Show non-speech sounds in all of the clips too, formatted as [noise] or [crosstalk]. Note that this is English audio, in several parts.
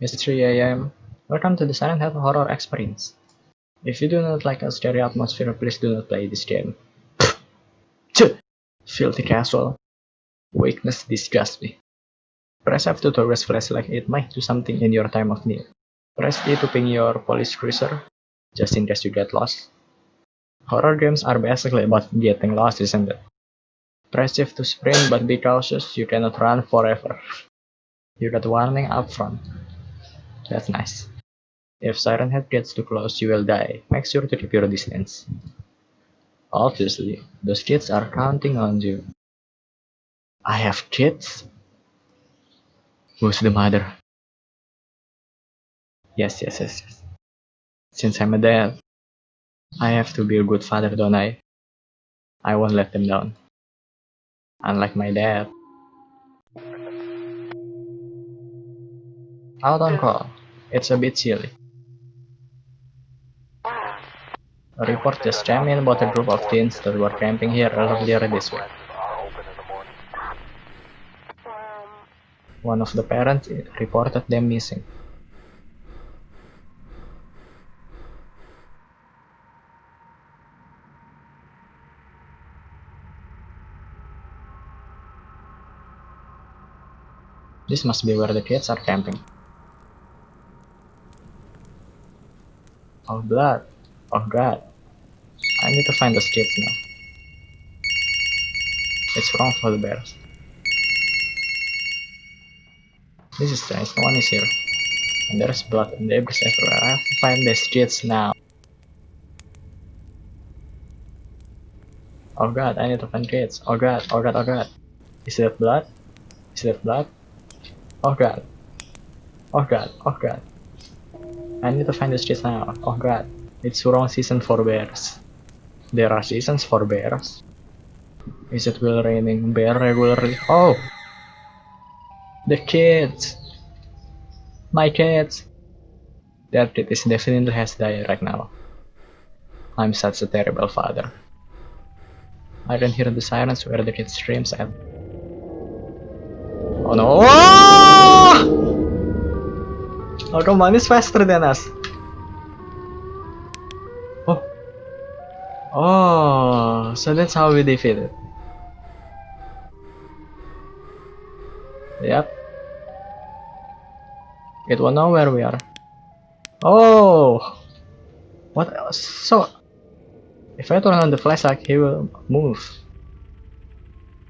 It's 3 am. Welcome to the Silent Hill Horror Experience. If you do not like a scary atmosphere, please do not play this game. [laughs] Filthy casual. Weakness disgusts me. Press F2 to raise flashlight, it might do something in your time of need. Press E to ping your police cruiser, just in case you get lost. Horror games are basically about getting lost, isn't it? Press F to sprint, but be cautious, you cannot run forever. You got warning up front. That's nice. If Siren Head gets too close, you will die. Make sure to keep your distance. Obviously, those kids are counting on you. I have kids? Who's the mother? Yes, yes, yes, yes. Since I'm a dad, I have to be a good father, don't I? I won't let them down. Unlike my dad. Out on call. It's a bit chilly. A report just came in about a group of teens that were camping here earlier this week. One of the parents reported them missing. This must be where the kids are camping. Oh blood. Oh god. I need to find the kids now. It's wrong for the bears. This is strange, no one is here. And there's blood and debris everywhere. I have to find the kids now. Oh god, I need to find kids. Oh god, oh god, oh god. Is that blood? Is that blood? Oh god. Oh god, oh god. I need to find these kids now. Oh god. It's wrong season for bears. There are seasons for bears. Is it will raining bear regularly? Oh! The kids! My kids! That kid is definitely has died right now. I'm such a terrible father. I can hear the sirens where the kid screams at. Oh no! Come on, it's faster than us. Oh. Oh, so that's how we defeat it. Yep. It will know where we are. Oh! What else? So, if I turn on the flashlight, he will move.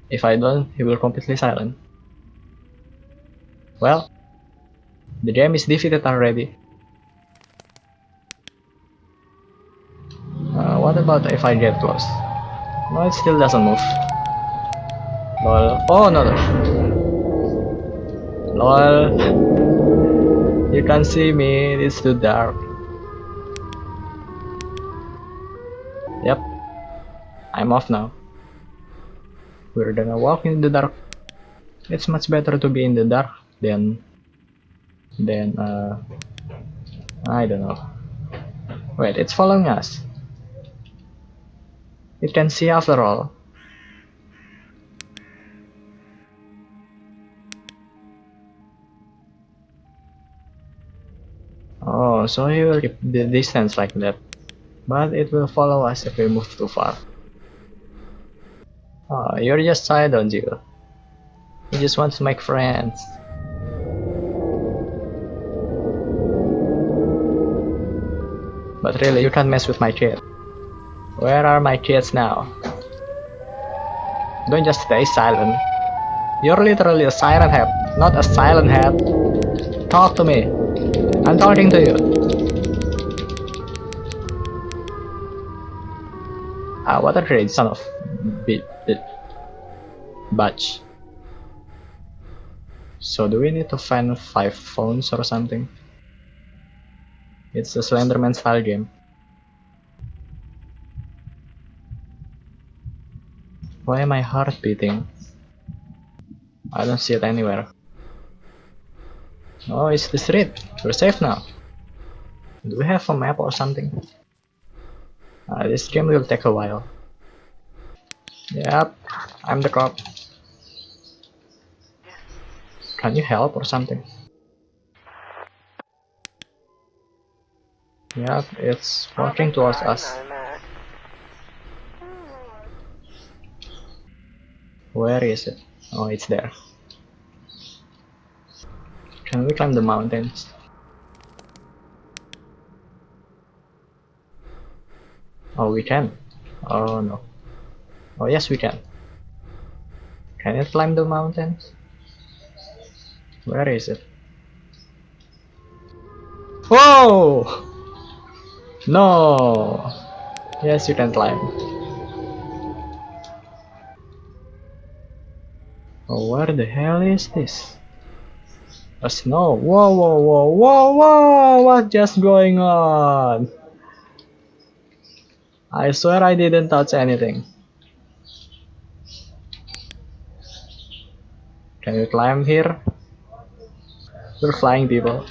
If I don't, he will completely silent. Well, the game is defeated already. Uh, what about if I get close? No, it still doesn't move. Lol. Oh, no, no. Lol. You can't see me, it's too dark. Yep. I'm off now. We're gonna walk in the dark. It's much better to be in the dark than than uh I don't know. Wait, it's following us. It can see after all. Oh, so he will keep the distance like that. But it will follow us if we move too far. Oh, you're just shy, don't you? You just want to make friends. But really, you can't mess with my kid. Where are my kids now? Don't just stay silent. You're literally a siren head, not a silent head. Talk to me. I'm talking to you. Ah, what a great son of bit bit batch. So do we need to find five phones or something? It's a Slenderman style game. Why am my heart beating? I don't see it anywhere. Oh, it's the street. We're safe now. Do we have a map or something? Uh, this game will take a while. Yep, I'm the cop. Can you help or something? Yep, it's walking towards us. Where is it? Oh, it's there. Can we climb the mountains? Oh, we can. Oh no. Oh yes, we can. Can it climb the mountains? Where is it? Whoa! No! Yes, you can climb. Oh, where the hell is this? A snow. Whoa, whoa, whoa, whoa, whoa! What's just going on? I swear I didn't touch anything. Can you climb here? We're flying people.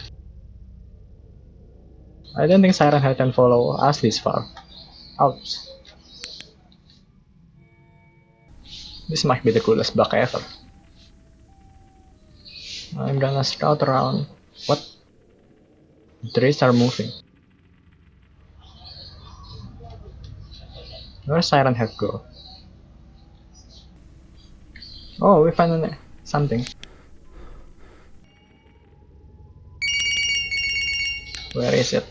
I don't think Siren Head can follow us this far. Ouch. This might be the coolest block ever. I'm gonna scout around. What? The trees are moving. Where's Siren Head go? Oh, we found an, something. Where is it?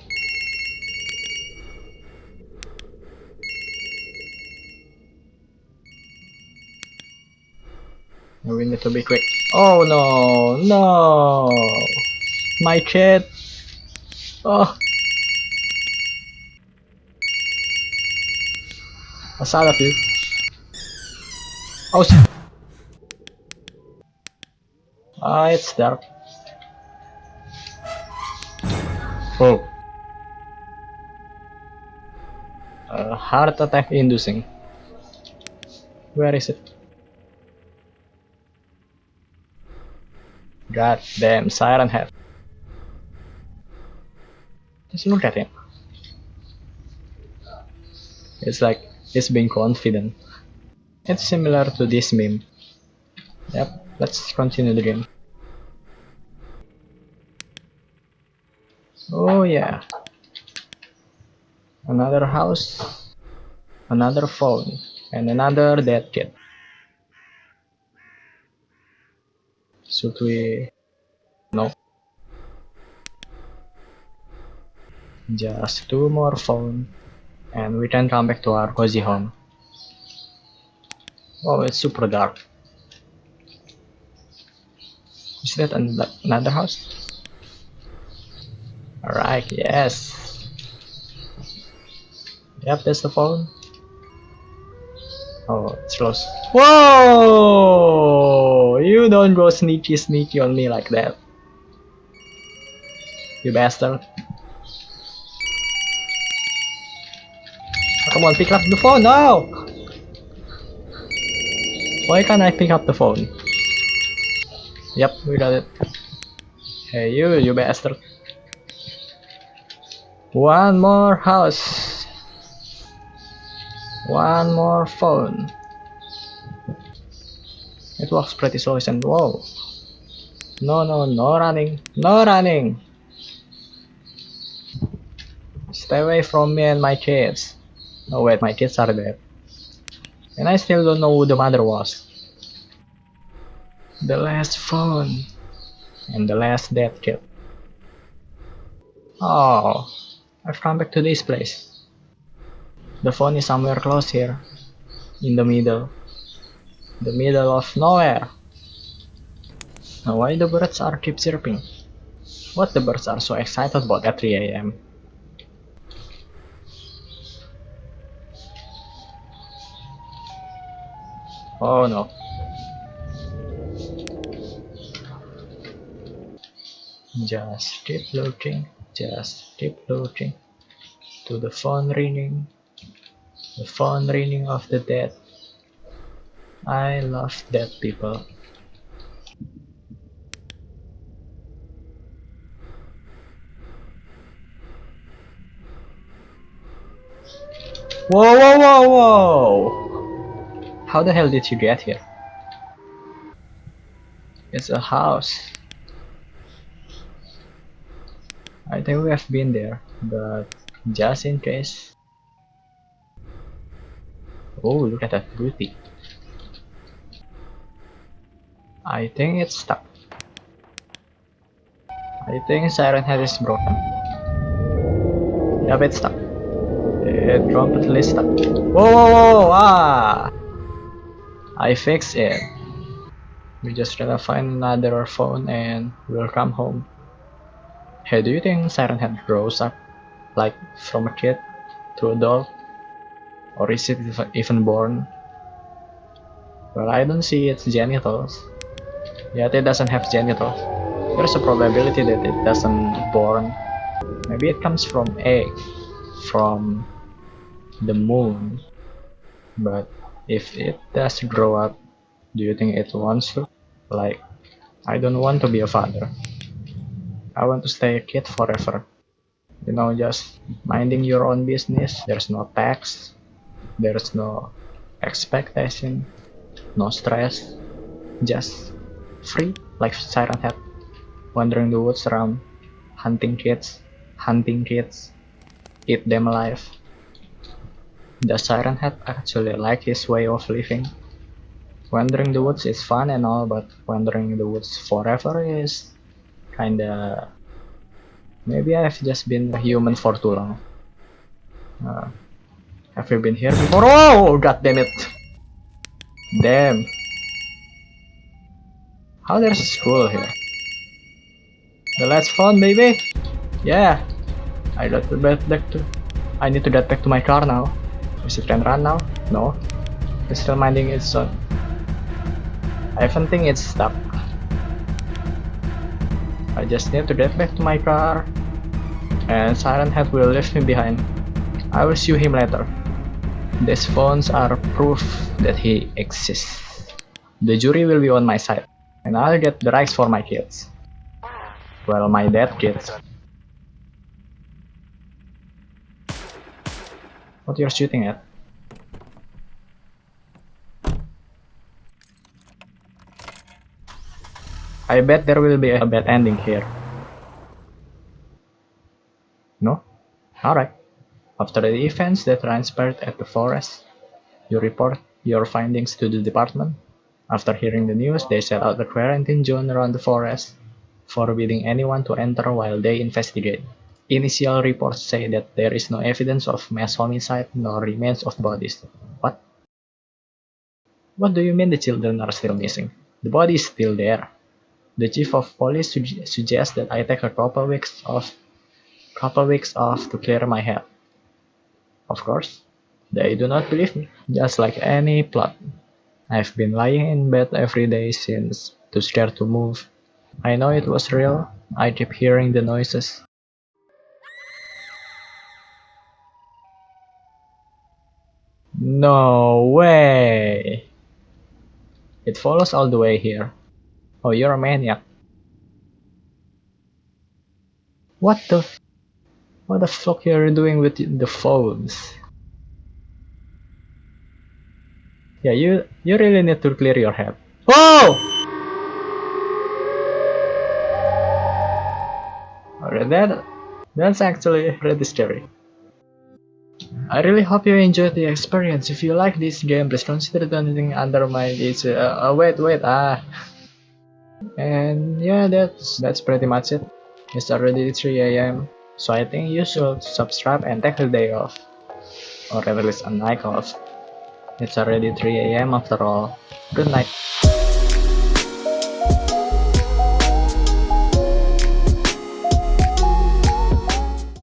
We need to be quick. Oh no, no! My chat! Oh! A side of you. Oh! Ah, it's dark. Oh. Uh, heart attack inducing. Where is it? God damn, Siren Head. Just look at him. It's like he's being confident. It's similar to this meme. Yep, let's continue the game. Oh yeah. Another house, another phone, and another dead kid. Should we... No. Just two more phone and we can come back to our cozy home. Oh, it's super dark. Is that another house? Alright, yes. Yep, that's the phone. Oh, it's close. Whoa! You don't go sneaky sneaky on me like that. You bastard. Oh, come on, pick up the phone now! Why can't I pick up the phone? Yep, we got it. Hey you, you bastard. One more house. One more phone. It works pretty slow and whoa. No, no, no running. No running. Stay away from me and my kids. Oh wait, my kids are dead. And I still don't know who the mother was. The last phone. And the last death kid. Oh. I've come back to this place. The phone is somewhere close here. In the middle. The middle of nowhere. Now why the birds are keep chirping? What the birds are so excited about at 3 am? Oh no. Just keep looking just keep looking to the phone ringing, the phone ringing of the dead. I love dead people. Whoa, whoa, whoa, whoa! How the hell did you get here? It's a house. I think we have been there, but just in case. Oh, look at that booty. I think it's stuck. I think Siren Head is broken. Yep, it's stuck. It completely stuck. Whoa, whoa, whoa, ah! I fixed it. We just gotta find another phone and we'll come home. Hey, do you think Siren Head grows up? Like from a kid to adult? Or is it even born? Well, I don't see its genitals. Yet it doesn't have genitals. There's a probability that it doesn't born. Maybe it comes from egg, from the moon. But if it does grow up, do you think it wants to? Like, I don't want to be a father. I want to stay a kid forever. You know, just minding your own business. There's no tax, there's no expectation, no stress, just free like Siren Head, wandering the woods around, hunting kids, hunting kids, eat them alive. the Siren Head actually like his way of living? Wandering the woods is fun and all, but wandering the woods forever is kinda... Maybe I've just been a human for too long. Uh, have you been here before? Oh, god damn it! Damn. How there's a school here? The last phone, baby! Yeah! I got to get back to... I need to get back to my car now. Is it can run now? No. It's still minding its own. I even think it's stuck. I just need to get back to my car. And Siren Head will leave me behind. I will see him later. These phones are proof that he exists. The jury will be on my side. And I'll get the rights for my kids. Well, my dead kids. What you're shooting at? I bet there will be a bad ending here. No? Alright. After the events that transpired at the forest, you report your findings to the department. After hearing the news, they set out a quarantine zone around the forest, forbidding anyone to enter while they investigate. Initial reports say that there is no evidence of mass homicide nor remains of bodies. What? What do you mean the children are still missing? The body is still there. The chief of police su suggests that I take a couple weeks off, couple weeks off to clear my head. Of course, they do not believe me, just like any plot. I've been lying in bed every day since, too scared to move. I know it was real, I keep hearing the noises. No way! It follows all the way here. Oh, you're a maniac. What the... What the fuck are you doing with the phones? Yeah, you you really need to clear your head. Whoa! Alright, that that's actually pretty scary. I really hope you enjoyed the experience. If you like this game, please consider donating under my it's uh, uh, wait wait ah. And yeah, that's that's pretty much it. It's already 3 a.m. So I think you should subscribe and take a day off, or at least a night off. It's already 3 a.m. after all. Good night.